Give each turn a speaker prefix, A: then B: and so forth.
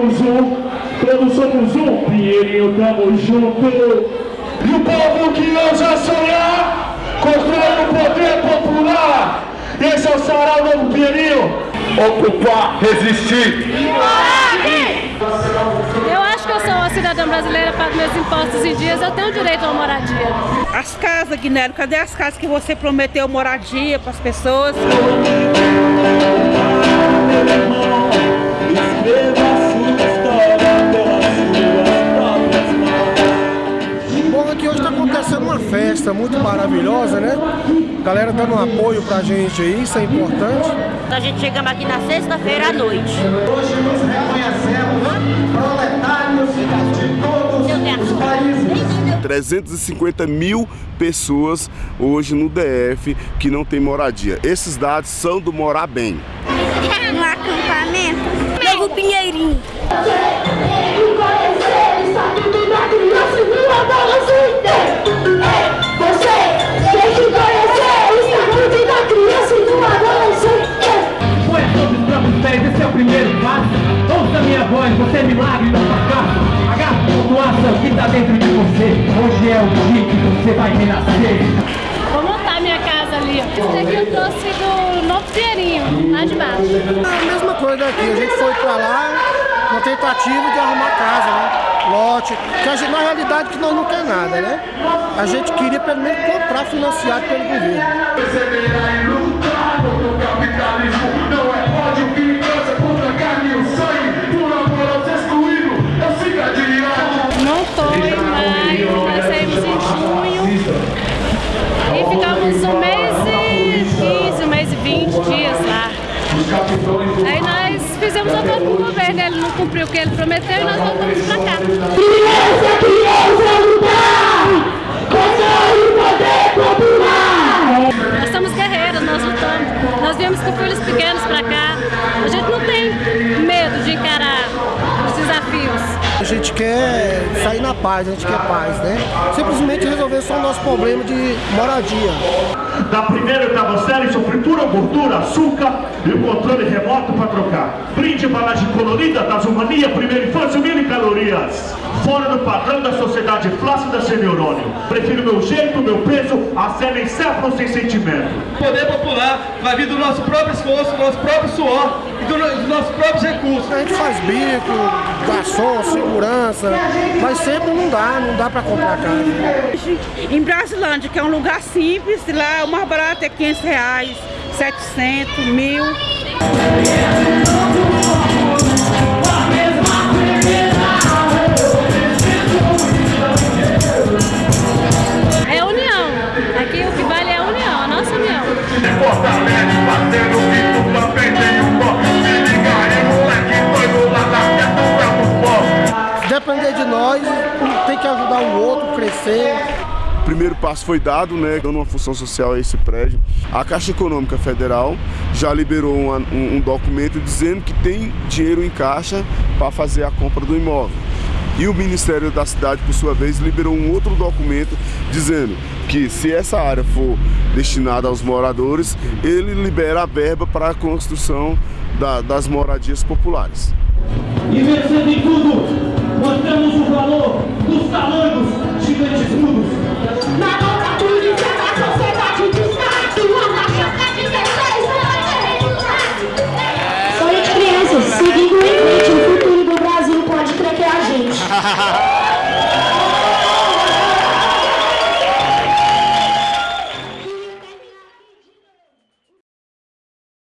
A: somos um, todos somos um, Pinheirinho, tamo junto. E o povo que ousa sonhar, construindo o poder popular. Esse é o Sarau Novo Pinheirinho. Ocupar, resistir.
B: Eu acho que eu sou uma cidadã brasileira, pago meus impostos em dias, eu tenho direito a uma moradia.
C: As casas, Guinélio, cadê as casas que você prometeu moradia para as pessoas?
D: Bom, festa muito maravilhosa, né? Galera dando um apoio pra gente aí, isso é importante.
E: A gente chegamos aqui na sexta-feira à noite.
F: Hoje nos reconhecemos proletários de todos os países.
G: 350 mil pessoas hoje no DF que não tem moradia. Esses dados são do Morar Bem.
E: No acampamento. Novo Pinheirinho.
A: Doação que tá dentro de você. Hoje é o dia que você vai renascer.
B: Vou montar minha casa ali. ó. Esse daqui eu trouxe do Novo Pinheirinho, lá de baixo.
D: É a mesma coisa daqui, a gente foi pra lá na tentativa de arrumar casa, né? Lote, que a gente, na realidade que nós não quer nada, né? A gente queria pelo menos comprar financiado pelo governo.
B: Cumpriu o que ele prometeu e nós voltamos pra cá.
H: Criança, criança, lutar!
B: Gente
D: quer sair na paz, a gente quer paz, né? Simplesmente resolver só o nosso problema de moradia.
A: Da primeira oitava série, fritura, gordura, açúcar e o controle remoto para trocar. Brinde embalagem colorida, tasumania, primeira infância, mil calorias. Fora do padrão da sociedade flácida sem neurônio. Prefiro meu jeito, meu peso, a cena encéfalo sem sentimento.
I: O poder popular vai vir do nosso próprio esforço, do nosso próprio suor e do- dos nossos próprios recursos.
D: A gente faz bico, garçom, segurança, mas sempre não dá, não dá pra comprar casa.
C: Em Brasilândia, que é um lugar simples, lá o mais barato é 500 reais, 700, mil.
D: Depender de nós, tem que ajudar o outro a crescer.
G: O primeiro passo foi dado, né, dando uma função social a esse prédio. A Caixa Econômica Federal já liberou uma- um, um documento dizendo que tem dinheiro em caixa para fazer a compra do imóvel. E o Ministério da Cidade, por sua vez, liberou um outro documento dizendo que se essa área for destinada aos moradores, ele libera a verba para a construção da- das moradias populares.
A: E vencendo em tudo, mostramos o valor